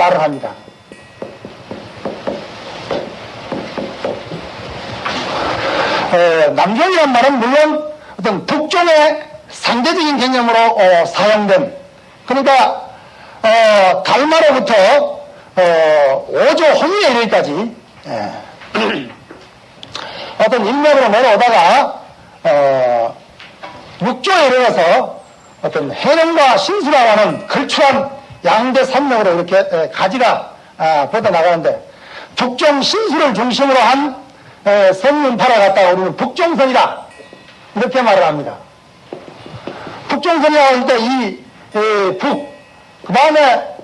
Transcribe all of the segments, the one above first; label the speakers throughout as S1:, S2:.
S1: 말을 합니다. 어, 남종이란 말은 물론 어떤 북종의 상대적인 개념으로 어, 사용된 그러니까 어, 달마로부터 어, 오조 홍위에 이르기까지 예. 어떤 인맥으로 내려오다가 어, 육조에 이르러서 어떤 해령과 신수라고 하는 걸출한 양대 산맥으로 이렇게 에, 가지가 아, 뻗어 나가는데 북종 신수를 중심으로 한 에, 선문파라 갖다가 우리는 북종선이다 이렇게 말을 합니다. 북종선이라고 할때이 북, 그 다음에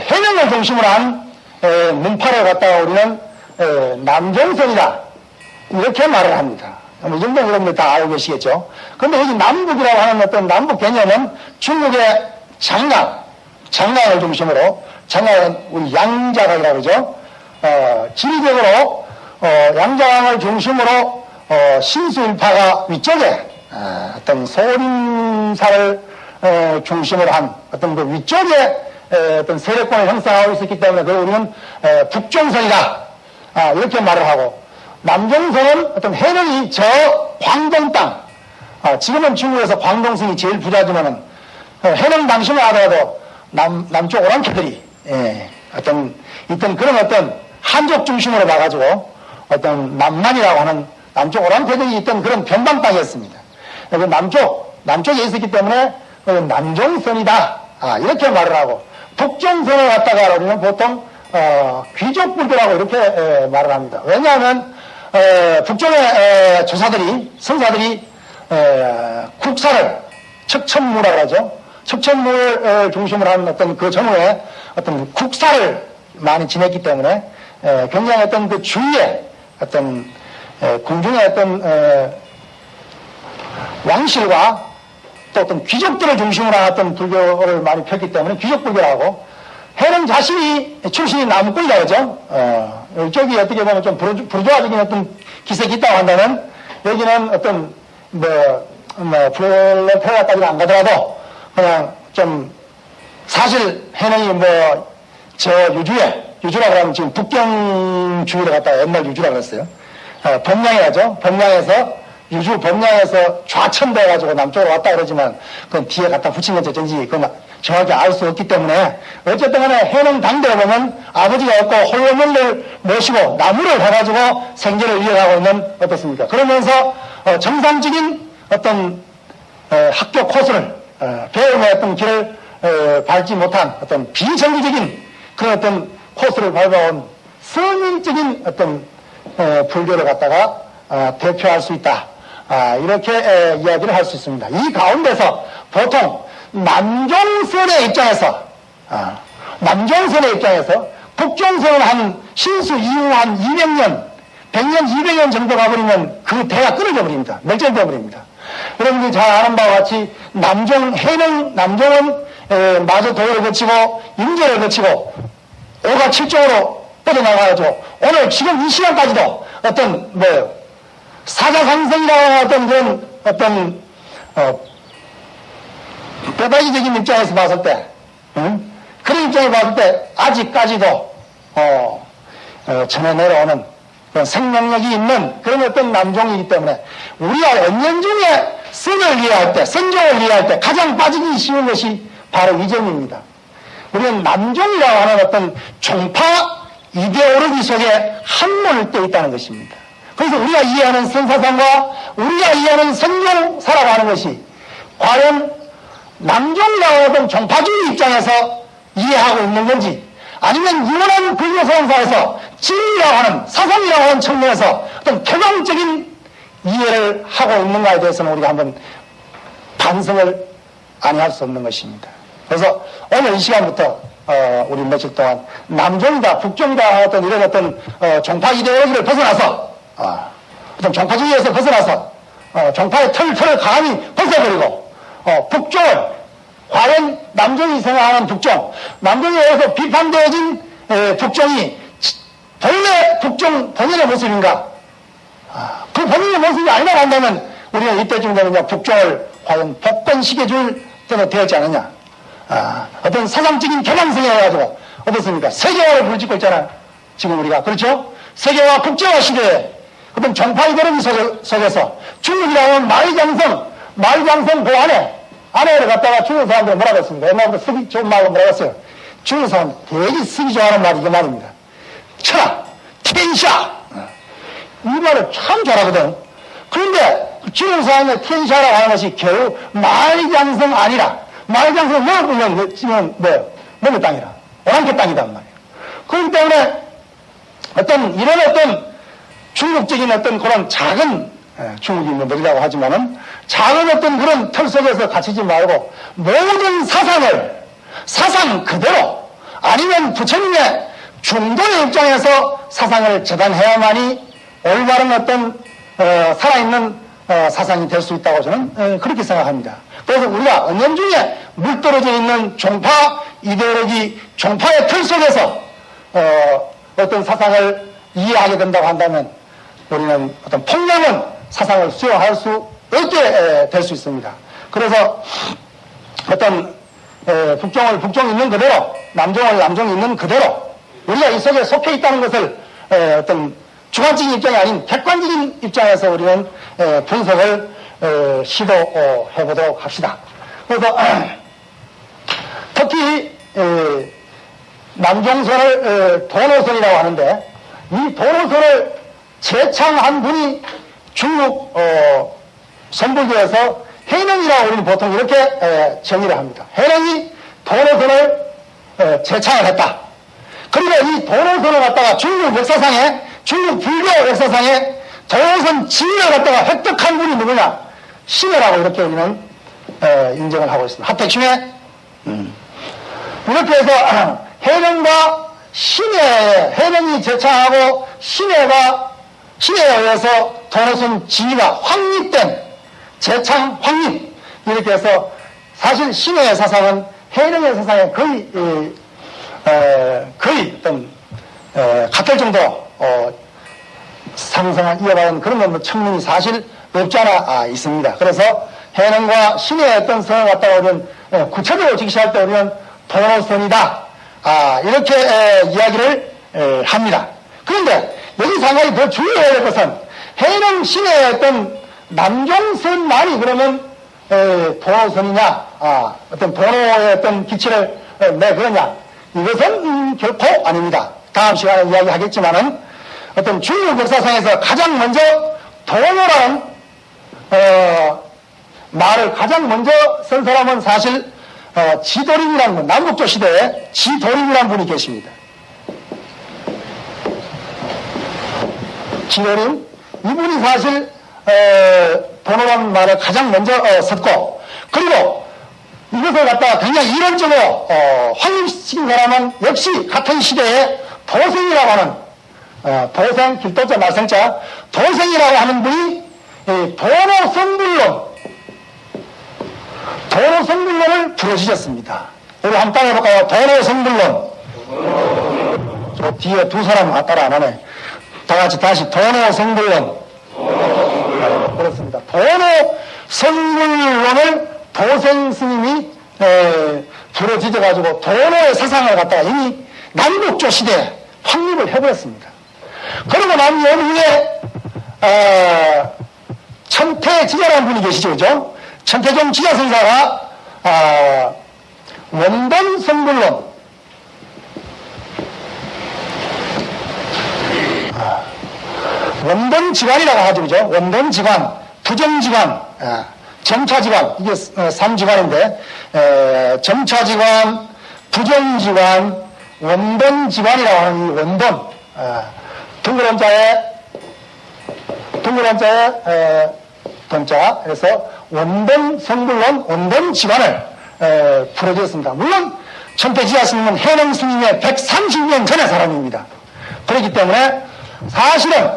S1: 해명을 중심으로 한 에, 문파를 갖다가 우리는 에, 남종선이다 이렇게 말을 합니다. 뭐이 정도는 여러분들 다 알고 계시겠죠. 그런데 여기 남북이라고 하는 어떤 남북 개념은 중국의 장강, 장강을 중심으로 장강은 우리 양자강이라고 그러죠. 어, 지리적으로 어, 양자강을 중심으로 어, 신수일파가 위쪽에 어, 어떤 소림사를 어, 중심으로 한 어떤 그 위쪽에 에, 어떤 세력권을 형성하고 있었기 때문에 그 우리는 에, 북종선이다 아, 이렇게 말을 하고 남종선은 어떤 해령이 저 광동 땅 아, 지금은 중국에서 광동성이 제일 부자지만은 어, 해령 당시만 하더라도 남, 남쪽 오랑캐들이 예, 어떤 있던 그런 어떤 한족 중심으로 봐가지고 어떤 남만이라고 하는 남쪽 오랑캐들이 있던 그런 변방 땅이었습니다. 그 남쪽 남쪽에 있었기 때문에 그 남종선이다 아, 이렇게 말을 하고 북종선을 갖다가 우리는 보통 어, 귀족불교라고 이렇게 에, 말을 합니다. 왜냐하면 에, 북쪽의 에, 조사들이 선사들이 에, 국사를 척천무라고 하죠. 척천무를 중심으로 한 어떤 그 전후에 어떤 국사를 많이 지냈기 때문에 에, 굉장히 어떤 그 주위에 어떤 에, 궁중의 어떤 에, 왕실과 또 어떤 귀족들을 중심으로 한 어떤 불교를 많이 폈기 때문에 귀족불교라고 해는 자신이 출신이 나무꾼이라 그러죠. 어, 이쪽이 어떻게 보면 좀 부르, 부르주아적인 어떤 기색이 있다고 한다면 여기는 어떤 뭐, 뭐 프롤레타리아까지는 안 가더라도 그냥 좀 사실 해능이 뭐 저 유주에 유주라고 하면 지금 북경 주위로 갔다가 옛날 유주라고 했어요. 어, 범양이라죠. 범양에서 유주 범양에서 좌천돼 가지고 남쪽으로 왔다 그러지만 그건 뒤에 갖다 붙인 건지 어쩐지 그건 정확히 알 수 없기 때문에 어쨌든 간에 해능 당대에 보면 아버지가 없고 홀로물을 모시고 나무를 해가지고 생계를 이어가고 있는 어떻습니까? 그러면서 어, 정상적인 어떤 어, 학교 코스를 어, 배움의 어떤 길을 어, 밟지 못한 어떤 비정규적인 그런 어떤 코스를 밟아온 선인적인 어떤 어, 불교를 갖다가 어, 대표할 수 있다. 아, 이렇게 에, 이야기를 할 수 있습니다. 이 가운데서 보통 남종선의 입장에서 아, 남종선의 입장에서 북종선은 한 신수 이후 한 200년 100년 200년 정도 가버리면 그 대가 끊어져 버립니다. 멸절되어 버립니다. 여러분들이 잘 아는 바와 같이 남종 해는 남종은 에, 마저 도를 거치고 임제를 거치고 오가 칠종으로 뻗어나가죠. 오늘 지금 이 시간까지도 어떤 뭐 사자상생이라는 어떤 그런 어떤 어, 뼈다귀적인 입장에서 봤을 때 응? 그런 입장에서 봤을 때 아직까지도 어, 어, 전해 내려오는 생명력이 있는 그런 어떤 남종이기 때문에 우리가 언년 중에 선을 이해할 때 선종을 이해할 때 가장 빠지기 쉬운 것이 바로 이 점입니다. 우리는 남종이라고 하는 어떤 종파 이데올로기 속에 떼 있다는 것입니다. 그래서 우리가 이해하는 선사상과 우리가 이해하는 선종사라고 하는 것이 과연 남종이라고 하는 종파주의 입장에서 이해하고 있는 건지 아니면 유원한 불교 선사에서 진리라고 하는 사상이라고 하는 측면에서 어떤 개방적인 이해를 하고 있는가에 대해서는 우리가 한번 반성을 아니할 수 없는 것입니다. 그래서 오늘 이 시간부터 어, 우리 며칠 동안 남종이다, 북종이다 어떤 이런 어떤 어, 종파 이데올로기를 벗어나서 어, 어떤 종파주의에서 벗어나서 어, 종파의 털, 털을 강하게 벗어버리고 어, 북종을 과연 남종이 생각하는 북종, 남종에 의해서 비판되어진 에, 북종이 본래 북종 본연의 모습인가? 그 본인의 모습이 아니라고 한다면 우리는 이때쯤 되면 이제 북쪽을 과연 복권시켜 줄 때가 되었지 않느냐. 아, 어떤 사상적인 개방성에 해가지고 어떻습니까? 세계화를 부르짖고 있잖아요. 지금 우리가. 그렇죠? 세계화 국제화 시대에 어떤 정파 이데올로기 속에- 속에서 중국이라고 하면 말장성, 말장성 그 안에, 안에를 갖다가 중국 사람들이 뭐라고 했습니까? 옛날부터 쓰기 좋은 말로 뭐라고 했어요? 중국 사람 되게 쓰기 좋아하는 말이 이 말입니다. 차, 텐샤. 이 말을 참 잘하거든. 그런데 중국 사람의 텐샤라고 하는 것이 겨우 말장성 아니라 말장성 뭐 보면 지금 뭐예요? 뭐의 땅이라. 오랑캐 땅이단 말이에요. 그렇기 때문에 어떤 이런 어떤 중국적인 어떤 그런 작은 예, 뭐 느리다고 하지만은 작은 어떤 그런 틀 속에서 갇히지 말고 모든 사상을 사상 그대로 아니면 부처님의 중도의 입장에서 사상을 재단해야만이 올바른 어떤 어, 살아있는 어, 사상이 될 수 있다고 저는 어, 그렇게 생각합니다. 그래서 우리가 은연중에 물떨어져 있는 종파 이데올로기 종파의 틀 속에서 어, 어떤 사상을 이해하게 된다고 한다면 우리는 어떤 폭력은 사상을 수용할 수 없게 될 수 있습니다. 그래서 어떤 에, 북종을 북종 있는 그대로 남종을 남종 있는 그대로 우리가 이 속에 속해 있다는 것을 에, 어떤 주관적인 입장이 아닌 객관적인 입장에서 우리는 에, 분석을 에, 시도해 보도록 합시다. 그래서 특히 에, 남종선을 에, 도노선이라고 하는데 이 도노선을 제창한 분이 중국 어, 선불교에서 해능이라고 우리는 보통 이렇게 에, 정의를 합니다. 해능이 도노선을 에, 제창을 했다. 그리고 이 도노선을 갖다가 중국 역사상에 중국 불교 역사상에 도노선 지위를 갖다가 획득한 분이 누구냐? 신해라고 이렇게 우리는 에, 인정을 하고 있습니다. 합택신해 이렇게 해서 해령과 신의 해령이 제창하고 신해가 신해에 의해서 도노선 지위가 확립된 제창 확립 이렇게 해서 사실 신해의 사상은 해령의 사상에 거의 이, 에, 거의 어떤 에, 같을 정도 어, 상승을 이어가는 그런 뭐 청문이 사실 없지 않아 아, 있습니다. 그래서 해능과 신의 어떤 성을 갖다가 우리는 에, 구체적으로 직시할 때 우리는 도노선이다. 아, 이렇게 에, 이야기를 에, 합니다. 그런데 한 가지 더 주의해야 될 것은 해능 신의 어떤 남종선만이 그러면 에, 도노선이냐, 아, 어떤 도노의 어떤 기치를 에, 내그러냐 이것은 음, 결코 아닙니다. 다음 시간에 이야기하겠지만은 어떤 중국 역사상에서 가장 먼저 도노라는 어, 말을 가장 먼저 쓴 사람은 사실 어, 지도림이라는 분, 남북조 시대에 지도림이라는 분이 계십니다. 지도림 이분이 사실 어, 도노라는 말을 가장 먼저 어, 썼고 그리고 이것을 갖다가 굉장히 이론적으로 어, 확립시킨 사람은 역시 같은 시대에 도생이라고 하는 어, 도생, 길도자, 말생자 도생이라고 하는 분이 이 도노 성불론 도노 성불론을 부르짖었습니다. 우리 한번 해볼까요? 도노 성불론 저 뒤에 두 사람 따라 안 하네. 다 같이 다시 도노 성불론 그렇습니다. 도노 성불론을 도생 스님이 에, 부러지져가지고 도노의 사상을 갖다가 이미 남북조 시대에 확립을 해버렸습니다. 그러고 난 이후에 어, 천태지자라는 분이 계시죠, 그죠? 천태종 지자선사가 아, 원본 성불론 원본 지관이라고 하죠, 그죠? 원본 지관, 부정 지관, 아, 점차 지관, 이게 어, 3지관인데, 점차 지관, 부정 지관, 원본 지관이라고 하는 이 원본, 아, 둥그런 자에, 둥그런 자에, 에, 동자, 그래서 원본 성불론, 원본 에, 풀어주었습니다. 물론, 천태지자 스님은 해능 스님의 130년 전의 사람입니다. 그렇기 때문에 사실은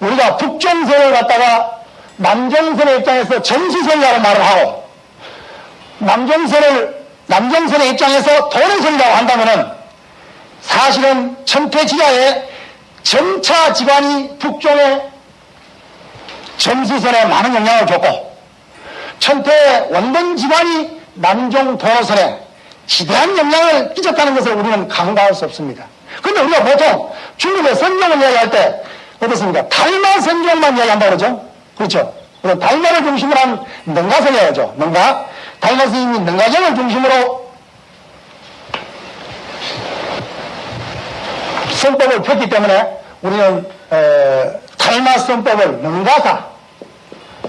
S1: 우리가 북정선을 갖다가 남정선의 입장에서 정수선이라고 말을 하고 남정선을 남정선의 입장에서 도로선이라고 한다면은 사실은 천태지하의 점차 지관이 북종의 점수선에 많은 영향을 줬고 천태 원본 집안이 남종 도로선에 지대한 영향을 끼쳤다는 것을 우리는 간과할 수 없습니다. 그런데 우리가 보통 중국의 선종을 이야기할 때 어떻습니까? 달마 선종만 이야기한다 그러죠? 그렇죠? 그래서 달마를 중심으로 한 능가선이 야죠 능가. 달마 스님이 능가경을 중심으로 선법을 폈기 때문에 우리는 에, 달마 선법을 능가사,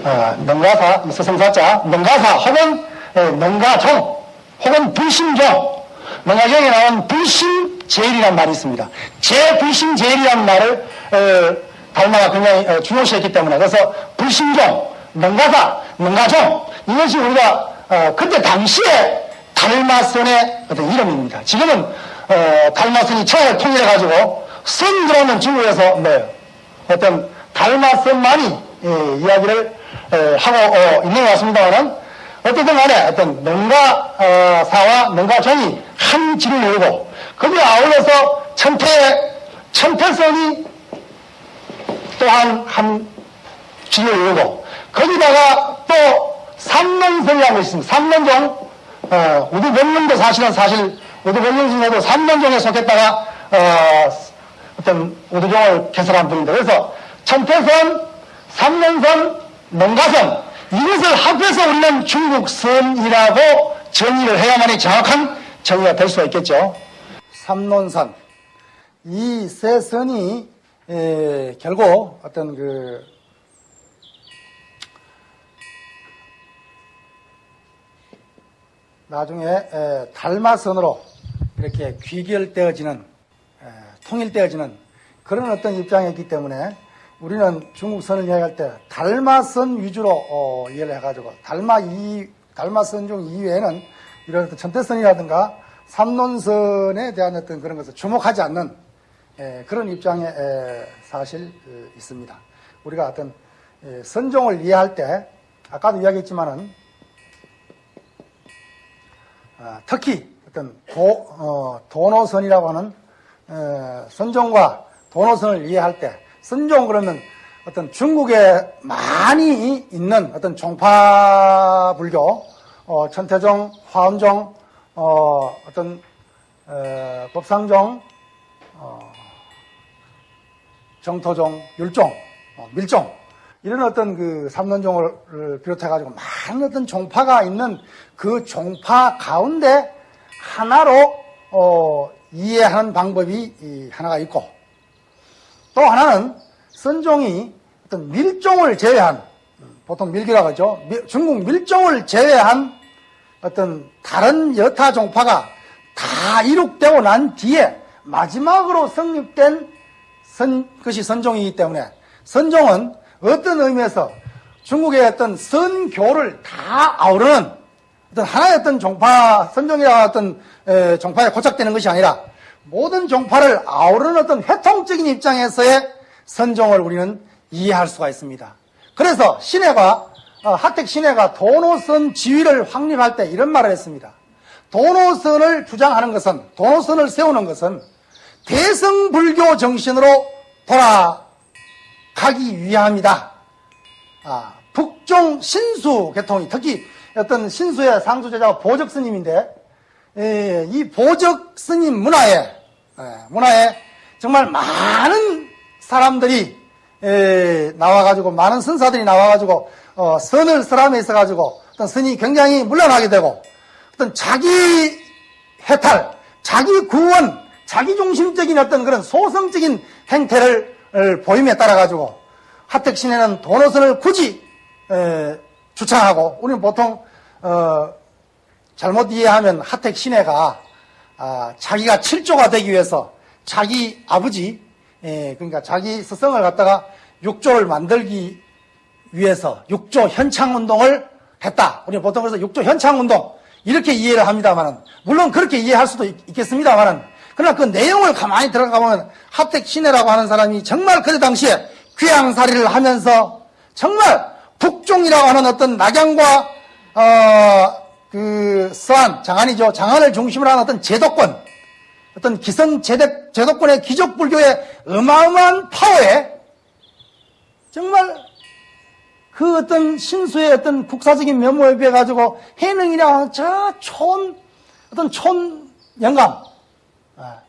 S1: 어, 능가사, 서성사자, 능가사 혹은 에, 능가종 혹은 불심종, 능가경에 나온 불심제일이라는 말이 있습니다. 제불심제일이라는 말을 에, 달마가 굉장히 에, 중요시했기 때문에 그래서 불심종, 능가사, 능가종 이것이 우리가 어, 그때 당시에 달마선의 어떤 이름입니다. 지금은 어, 달마선이 청을 통일해 가지고 선 들어오는 중국에서 뭐 어떤 달마선만이 예, 이야기를 에, 하고 어, 있는 것 같습니다만은 어쨌든 간에 어떤 농가사와 농가종이 한 지를 이루고 거기에 아울러서 천태 천태선이 또한 한 지를 이루고 거기다가 또 삼론선이라고 있습니다. 삼론종 어, 우두변론도 사실은 사실 우두변론 중에도 삼론종에 속했다가 어, 어떤 우두종을 개설한 분인데 그래서 천태선, 삼론선, 농가선 이것을 합해서 우리는 중국선이라고 정의를 해야만이 정확한 정의가 될 수가 있겠죠. 삼론선 이 세 선이 에, 결국 어떤 그 나중에 에, 달마선으로 이렇게 귀결되어지는 에, 통일되어지는 그런 어떤 입장이었기 때문에 우리는 중국선을 이야기할 때 달마선 위주로 어, 이해를 해가지고 달마 이 달마선 중 이외에는 이런 어떤 천태선이라든가 삼론선에 대한 어떤 그런 것을 주목하지 않는 에, 그런 입장에 에, 사실 어, 있습니다. 우리가 어떤 에, 선종을 이해할 때 아까도 이야기했지만은 아, 특히 어떤 도, 어, 도노선이라고 하는 어, 선종과 도노선을 이해할 때 선종 그러면 어떤 중국에 많이 있는 어떤 종파 불교, 어, 천태종, 화엄종, 어, 어, 법상종, 어, 정토종, 율종, 어, 밀종 이런 어떤 그 삼론종을 비롯해가지고 많은 어떤 종파가 있는 그 종파 가운데 하나로 어, 이해하는 방법이 이 하나가 있고 또 하나는 선종이 어떤 밀종을 제외한 보통 밀기라고 하죠. 밀- 중국 밀종을 제외한 어떤 다른 여타 종파가 다 이룩되고 난 뒤에 마지막으로 성립된 선, 것이 선종이기 때문에 선종은 어떤 의미에서 중국의 어떤 선교를 다 아우르는 어떤 하나의 어떤 종파, 선종이라는 어떤 에, 종파에 고착되는 것이 아니라 모든 종파를 아우르는 어떤 회통적인 입장에서의 선종을 우리는 이해할 수가 있습니다. 그래서 신해가 어, 하택 신해가 도노선 지위를 확립할 때 이런 말을 했습니다. 도노선을 주장하는 것은 도노선을 세우는 것은 대성불교 정신으로 돌아가기 위함이다. 아, 북종 신수 계통이 특히 어떤 신수의 상수 제자가 보적 스님인데 예, 이 보적 스님 문화에 예, 문화에 정말 많은 사람들이 예, 나와가지고 많은 선사들이 나와가지고 어, 선을 설함에 있어가지고 어떤 선이 굉장히 물러나게 되고 어떤 자기 해탈, 자기 구원, 자기 중심적인 어떤 그런 소성적인 행태를 어, 보임에 따라 가지고 하택 신에는 도노선을 굳이 에, 주창하고 우리는 보통 어, 잘못 이해하면 하택 신해가 아, 자기가 칠조가 되기 위해서 자기 아버지 예, 그러니까 자기 스승을 갖다가 육조를 만들기 위해서 육조 현창 운동을 했다. 우리는 보통 그래서 육조 현창 운동 이렇게 이해를 합니다만은 물론 그렇게 이해할 수도 있, 겠습니다만은 그러나 그 내용을 가만히 들어가 보면 합택 신해라고 하는 사람이 정말 그때 당시에 귀양살이를 하면서 정말 북종이라고 하는 어떤 낙양과 어, 그 서한 장안이죠. 장안을 중심으로 하는 어떤 제도권 어떤 기성 제대, 제도권의 기적 불교의 어마어마한 파워에 정말 그 어떤 신수의 어떤 국사적인 면모에 비해 가지고 해능이라고 하는 저 촌, 어떤 촌 영감, 아,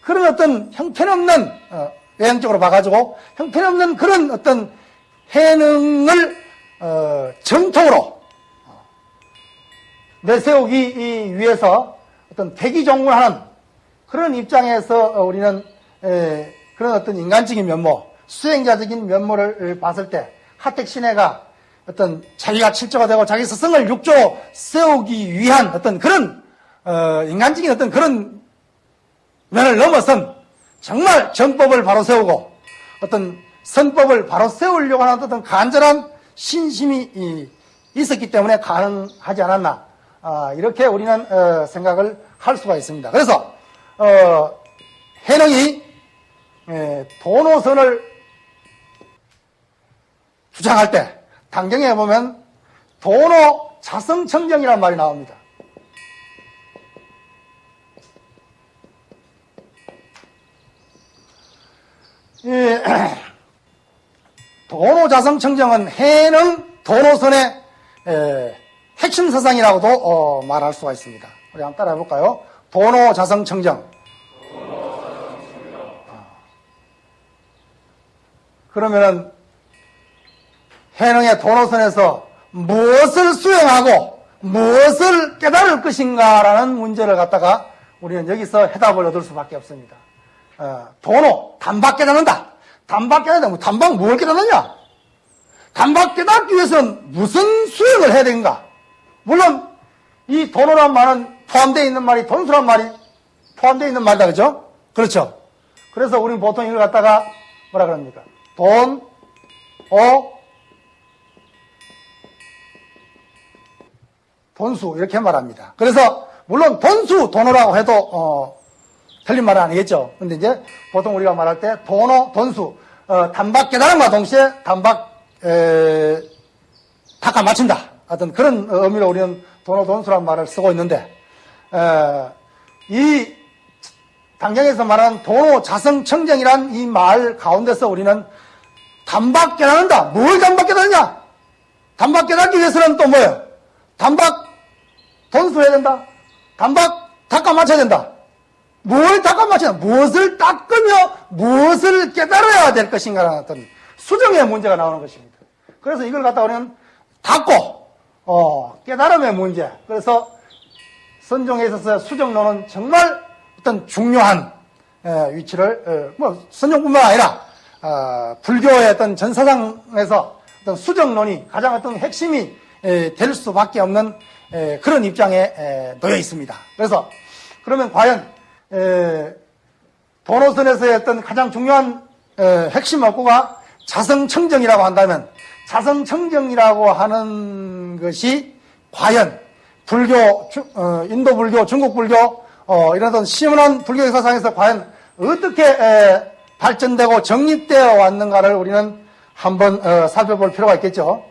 S1: 그런 어떤 형편없는, 어, 외형적으로 봐가지고 형편없는 그런 어떤 해능을 어, 정통으로 어, 내세우기 위해서 어떤 대기종군하는 그런 입장에서 어, 우리는 에, 그런 어떤 인간적인 면모, 수행자적인 면모를 봤을 때 하택 신해가 어떤 자기가 칠조가 되고 자기 스승을 육조 세우기 위한 어떤 그런 어, 인간적인 어떤 그런 면을 넘어선 정말 정법을 바로 세우고 어떤 선법을 바로 세우려고 하는 어떤 간절한 신심이 있었기 때문에 가능하지 않았나 아, 이렇게 우리는 어, 생각을 할 수가 있습니다. 그래서 어, 해능이 도노선을 주장할 때 당경에 보면 도노 자성청정이라는 말이 나옵니다. 도노자성청정은 해능 도노선의 핵심 사상이라고도 어, 말할 수가 있습니다. 우리 한번 따라 해 볼까요? 도노자성청정. 그러면은 해능의 도노선에서 무엇을 수행하고 무엇을 깨달을 것인가라는 문제를 갖다가 우리는 여기서 해답을 얻을 수밖에 없습니다. 어, 도노, 단박 깨닫는다. 단박 깨닫는다. 뭐 단박 뭘 깨닫느냐? 단박 깨닫기 위해서는 무슨 수행을 해야 되는가? 물론 이 도노란 말은 포함되어 있는 말이 돈수란 말이 포함되어 있는 말이다. 그죠? 그렇죠? 그래서 우리는 보통 이걸 갖다가 뭐라 그럽니까? 돈, 오, 돈수 이렇게 말합니다. 그래서 물론 돈수, 돈어라고 해도 어, 틀린 말은 아니겠죠. 근데 이제 보통 우리가 말할 때 돈어, 돈수, 어, 단박 깨달음과 동시에 단박 에, 닦아 맞춘다. 어떤 그런 의미로 우리는 돈어, 돈수란 말을 쓰고 있는데 에, 이 당장에서 말하는 돈호 자성청정이란 이 말 가운데서 우리는 단박 깨닫는다. 뭘 단박 깨닫느냐? 단박 깨닫기 위해서는 또 뭐예요? 단박 돈수해야 된다. 단박 닦아 맞춰야 된다. 뭘 닦아 맞춰야 무엇을 닦으며 무엇을 깨달아야 될 것인가라는 어떤 수정의 문제가 나오는 것입니다. 그래서 이걸 갖다 우리는 닦고 어, 깨달음의 문제. 그래서 선종에 있어서 수정론은 정말 어떤 중요한 에, 위치를 에, 뭐 선종뿐만 아니라 어, 불교의 어떤 전사상에서 어떤 수정론이 가장 어떤 핵심이 에, 될 수밖에 없는 에, 그런 입장에 에, 놓여 있습니다. 그래서 그러면 과연 도노선에서의 어떤 가장 중요한 핵심 업구가 자성청정이라고 한다면 자성청정이라고 하는 것이 과연 불교, 어, 인도 불교, 중국 불교 어, 이런 어떤 시원한 불교 역사상에서 과연 어떻게 발전되고 정립되어 왔는가를 우리는 한번 어, 살펴볼 필요가 있겠죠.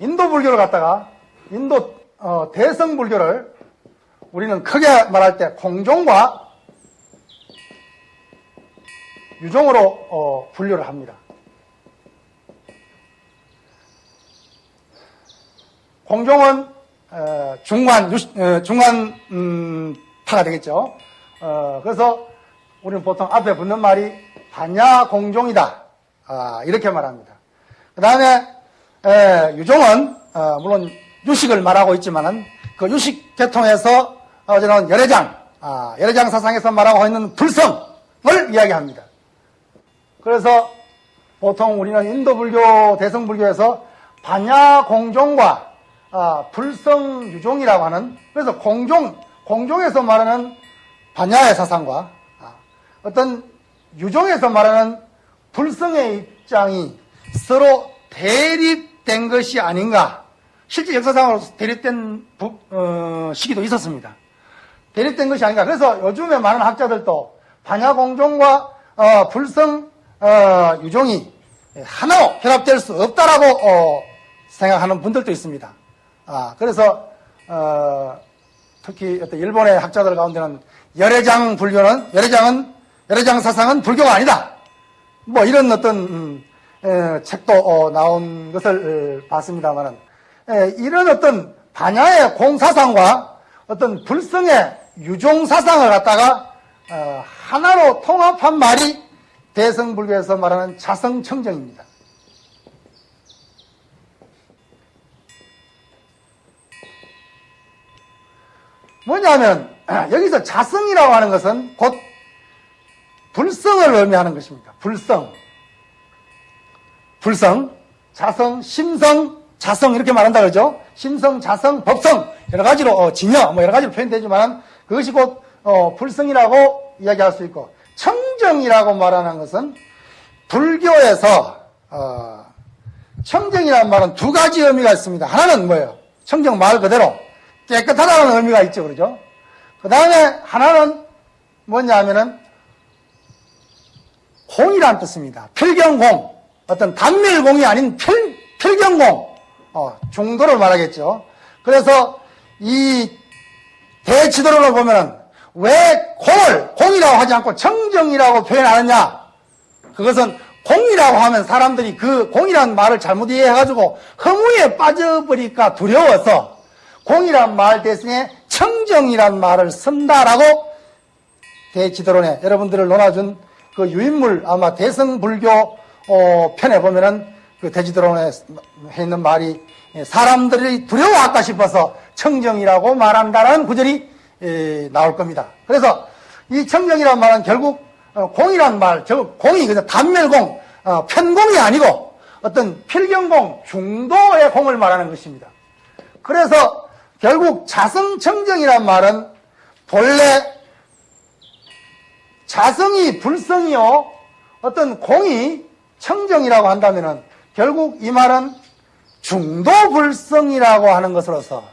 S1: 인도 불교를 갖다가 인도 어, 대성 불교를 우리는 크게 말할 때 공종과 유종으로 어, 분류를 합니다. 공종은 어, 중간 유, 어, 중간 음, 파가 되겠죠. 어, 그래서 우리는 보통 앞에 붙는 말이 반야 공종이다 아, 이렇게 말합니다. 그 다음에 유종은 어, 물론 유식을 말하고 있지만은 그 유식 계통에서 어제는 열애장, 아, 열애장 사상에서 말하고 있는 불성을 이야기합니다. 그래서 보통 우리는 인도 불교, 대성 불교에서 반야 공종과 아, 불성 유종이라고 하는 그래서 공종, 공종에서 말하는 반야의 사상과 아, 어떤 유종에서 말하는 불성의 입장이 서로 대립된 것이 아닌가. 실제 역사상으로 대립된 부, 어, 시기도 있었습니다. 대립된 것이 아닌가. 그래서 요즘에 많은 학자들도 반야공종과 어, 불성 어, 유종이 하나로 결합될 수 없다라고 어, 생각하는 분들도 있습니다. 아, 그래서 어, 특히 어떤 일본의 학자들 가운데는 열애장 불교는 열애장은 열애장 사상은 불교가 아니다. 뭐 이런 어떤 음, 에, 책도 어, 나온 것을 어, 봤습니다만은 이런 어떤 반야의 공사상과 어떤 불성의 유종 사상을 갖다가 어, 하나로 통합한 말이 대성불교에서 말하는 자성청정입니다. 뭐냐면 여기서 자성이라고 하는 것은 곧 불성을 의미하는 것입니다. 불성. 불성, 자성, 심성, 자성 이렇게 말한다 그러죠. 심성, 자성, 법성 여러 가지로 어, 진여 뭐 여러 가지로 표현되지만 그것이 곧 어, 불성이라고 이야기할 수 있고 청정이라고 말하는 것은 불교에서 어, 청정이라는 말은 두 가지 의미가 있습니다. 하나는 뭐예요? 청정 말 그대로 깨끗하다는 의미가 있죠, 그러죠? 그 다음에 하나는 뭐냐 하면은 공이라는 뜻입니다. 필경공. 어떤 단밀공이 아닌 필, 필경공. 어, 중도를 말하겠죠. 그래서 이 대지도론을 보면은 왜 공을 공이라고 하지 않고 정정이라고 표현하느냐? 그것은 공이라고 하면 사람들이 그 공이라는 말을 잘못 이해해가지고 허무에 빠져버릴까 두려워서 공이란 말 대신에 청정이란 말을 쓴다라고 대지도론에 여러분들을 논아준 그 유인물 아마 대성불교 어, 편에 보면은 그 대지도론에 해 있는 말이 사람들이 두려워할까 싶어서 청정이라고 말한다라는 구절이 에, 나올 겁니다. 그래서 이 청정이란 말은 결국 어, 공이란 말, 저 공이 그냥 단멸공, 어, 편공이 아니고 어떤 필경공, 중도의 공을 말하는 것입니다. 그래서 결국 자성청정이란 말은 본래 자성이 불성이요 어떤 공이 청정이라고 한다면은 결국 이 말은 중도불성이라고 하는 것으로서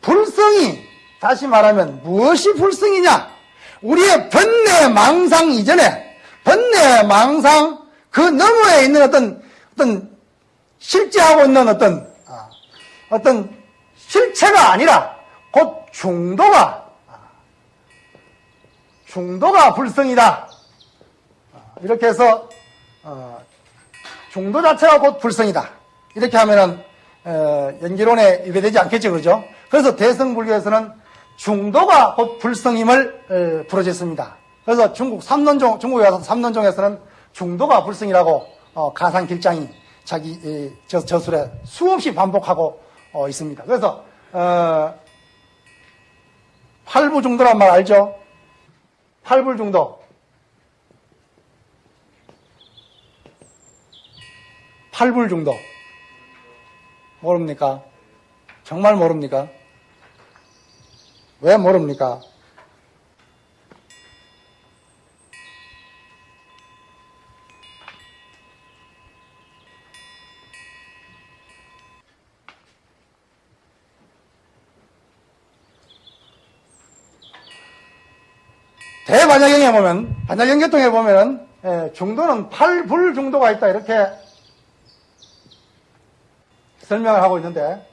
S1: 불성이 다시 말하면 무엇이 불성이냐? 우리의 번뇌 망상 이전에 번뇌 망상 그 너머에 있는 어떤 어떤 실제하고 있는 어떤 아, 어떤 실체가 아니라 곧 중도가 아, 중도가 불성이다. 아, 이렇게 해서 어, 중도 자체가 곧 불성이다. 이렇게 하면은 어, 연기론에 위배되지 않겠죠, 그죠? 그래서 대성불교에서는 중도가 곧 불성임을 부르짖습니다. 그래서 중국 삼론종, 중국에 와서 삼론종에서는 중도가 불성이라고 어, 가상 길장이 자기 저, 저술에 수없이 반복하고 어, 있습니다. 그래서 어, 팔부 중도란 말 알죠? 팔불 중도. 팔불중도. 모릅니까? 정말 모릅니까? 왜 모릅니까? 대반야경에 보면, 반야경계통에 보면은, 예, 중도는 팔불 중도가 있다, 이렇게 설명을 하고 있는데,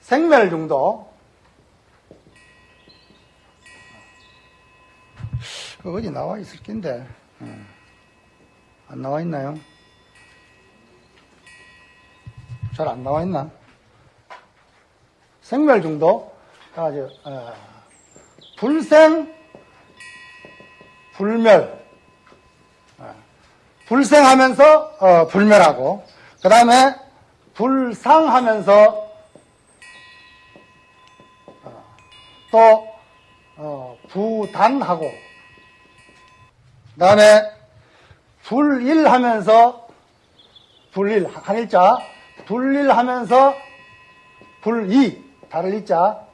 S1: 생멸 중도 그 어디 나와 있을 텐데. 안 나와 있나요? 잘 안 나와 있나? 생멸 중도 아주 어, 불생 불멸. 어, 불생하면서 어, 불멸하고 그 다음에 불상하면서 또 어, 부단하고 그 다음에 불일하면서 불일 한일자. 불일하면서 불이 다를 일자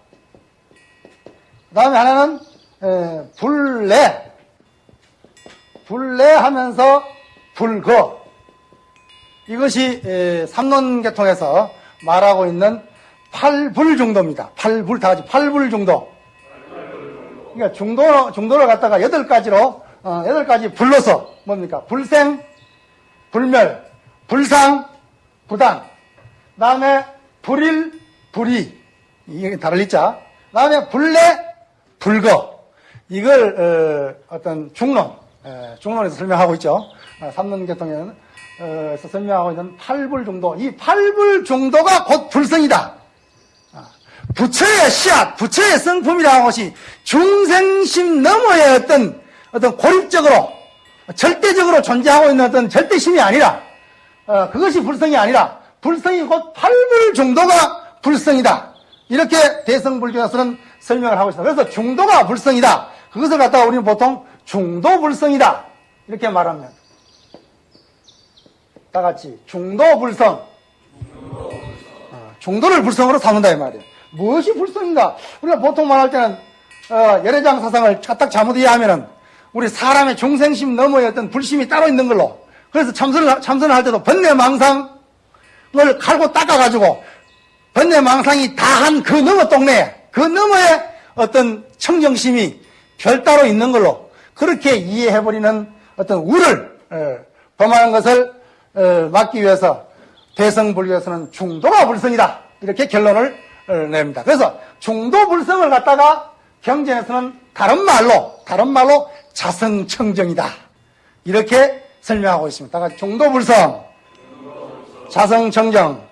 S1: 그 다음에 하나는 에, 불내 불내 하면서 불거 이것이 에, 삼론계통에서
S2: 말하고 있는 팔불 정도입니다. 팔불 다 같이 팔불 정도. 그러니까 중도 중도를 갖다가 여덟 가지로 어, 여덟 가지 불러서 뭡니까? 불생, 불멸, 불상, 부당. 다음에 불일, 불이 이게 다를 있자. 다음에 불내, 불거. 이걸 어, 떤 중론, 에, 중론에서 설명하고 있죠. 어, 삼론계통에는 어, 설명하고 있는 팔불 정도. 이 팔불 정도가 곧 불성이다. 아, 부처의 씨앗, 부처의 성품이라는 것이 중생심 너머의 어떤 어떤 고립적으로 절대적으로 존재하고 있는 어떤 절대심이 아니라 어, 그것이 불성이 아니라 불성이 곧 팔불 정도가 불성이다. 이렇게 대성불교에서는 설명을 하고 있습니다. 그래서 중도가 불성이다. 그것을 갖다가 우리는 보통 중도 불성이다. 이렇게 말합니다. 다 같이 중도 불성. 어, 중도를 불성으로 삼는다 이 말이에요. 무엇이 불성인가? 우리가 보통 말할 때는 어, 열애장 사상을 딱 잘못 이해하면은 우리 사람의 중생심 너머의 어떤 불심이 따로 있는 걸로 그래서 참선을 참선을 할 때도 번뇌망상을 갈고 닦아가지고 번뇌망상이 다 한 그 너머 동네 그 너머에 어떤 청정심이 별따로 있는 걸로 그렇게 이해해버리는 어떤 우를 어, 범하는 것을 어, 막기 위해서 대성불교에서는 중도가 불성이다 이렇게 결론을 어, 냅니다. 그래서 중도불성을 갖다가 경전에서는 다른 말로 다른 말로 자성청정이다 이렇게 설명하고 있습니다. 중도불성, 자성청정.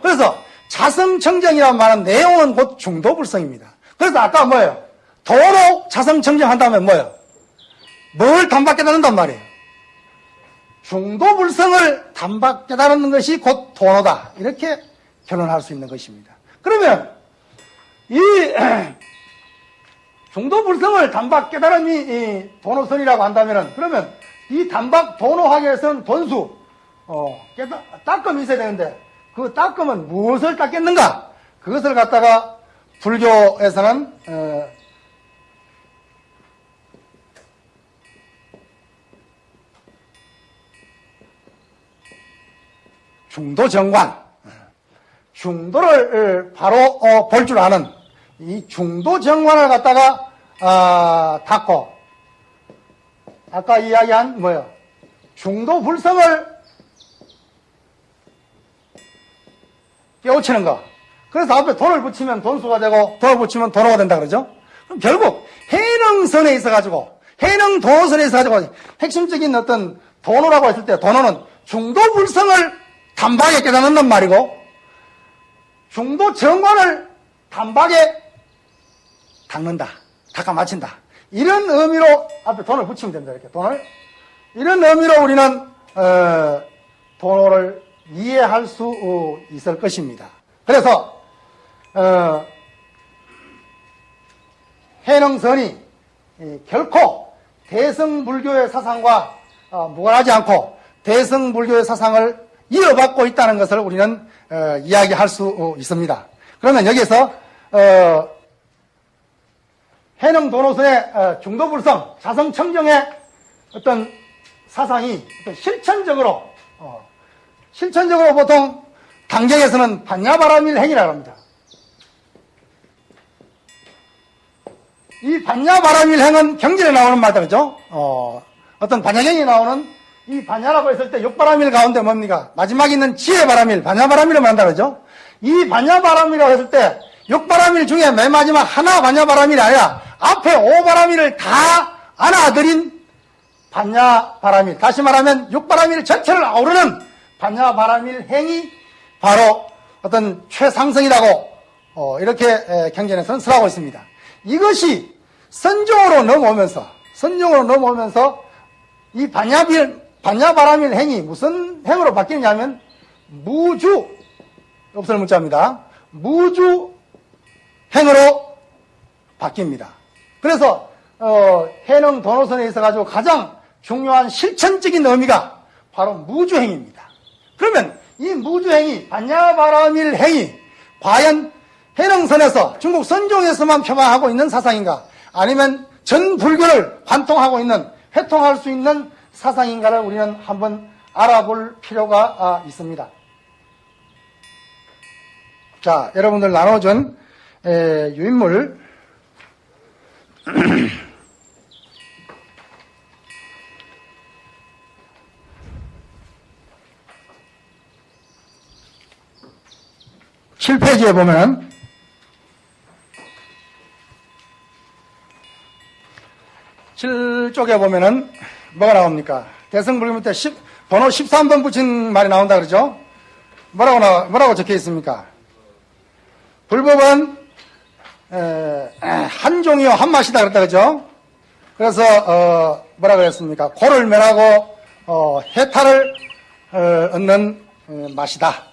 S2: 그래서 자성청정이라는 말은 내용은 곧 중도불성입니다. 그래서 아까 뭐예요? 도로 자성청정한다면 뭐예요? 뭘 단박 깨닫는단 말이에요? 중도불성을 단박 깨달는 것이 곧 도노다. 이렇게 결론할 수 있는 것입니다. 그러면 이 중도불성을 단박 깨달음이 이 도노선이라고 한다면 그러면 이 단박 도노하기 위해서는 돈수 어, 깨달, 닦음이 있어야 되는데 그 닦음은 무엇을 닦겠는가? 그것을 갖다가 불교에서는 어, 중도 정관, 중도를 바로 어, 볼 줄 아는 이 중도 정관을 갖다가 아, 닦고 아까 이야기한 뭐요? 중도 불성을 깨우치는 거. 그래서 앞에 돈을 붙이면 돈수가 되고 돈을 붙이면 돈호가 된다 그러죠? 그럼 결국 해능선에 있어가지고 해능 도선에 있어가지고 핵심적인 어떤 돈호라고 했을 때 돈호는 중도 불성을 단박에 깨닫는단 말이고 중도 정관을 단박에 닦는다. 닦아 맞힌다. 이런 의미로 앞에 돈을 붙이면 됩니다. 이렇게 돈을. 이런 의미로 우리는 어, 돈을 이해할 수 어, 있을 것입니다. 그래서 어, 해능선이 결코 대성불교의 사상과 어, 무관하지 않고 대성불교의 사상을 이어받고 있다는 것을 우리는 어, 이야기할 수 어, 있습니다. 그러면 여기서 어, 해능 도노선의 어, 중도불성, 자성청정의 어떤 사상이 실천적으로 어, 실천적으로 보통 당경에서는 반야바람일 행이라고 합니다. 이 반야바람일 행은 경전에 나오는 말다 그죠? 어, 어떤 반야경이 나오는 이 반야라고 했을 때 육바람일 가운데 뭡니까? 마지막에 있는 지혜바람일, 반야바람일을 말한다 그러죠? 이 반야바람이라고 했을 때 육바람일 중에 맨 마지막 하나 반야바람일이 아니라 앞에 오바람일을 다 안아들인 반야바람일. 다시 말하면 육바람일 전체를 아우르는 반야 바람일 행이 바로 어떤 최상승이라고 어, 이렇게 경전에서는 설하고 있습니다. 이것이 선종으로 넘어오면서 선종으로 넘어오면서 이 반야빌 반야바람일 행이 무슨 행으로 바뀌느냐면 무주 없을 문자입니다. 무주 행으로 바뀝니다. 그래서 어, 해능 도노선에 있어 가지고 가장 중요한 실천적인 의미가 바로 무주행입니다. 그러면 이 무주행이 반야바람일 행이 과연 해능선에서 중국 선종에서만 표방하고 있는 사상인가 아니면 전 불교를 관통하고 있는 회통할 수 있는 사상인가를 우리는 한번 알아볼 필요가 아, 있습니다. 자, 여러분들 나눠준 에, 유인물 칠페이지에 보면 칠 쪽에 보면은 뭐가 나옵니까? 대성불교 밑에 10, 번호 13번 붙인 말이 나온다 그러죠? 뭐라고 나, 뭐라고 적혀 있습니까? 불법은 에, 에, 한 종이요 한 맛이다 그랬다 그죠? 그래서 어, 뭐라 그랬습니까? 고를 멸하고 어, 해탈을 어, 얻는 어, 맛이다.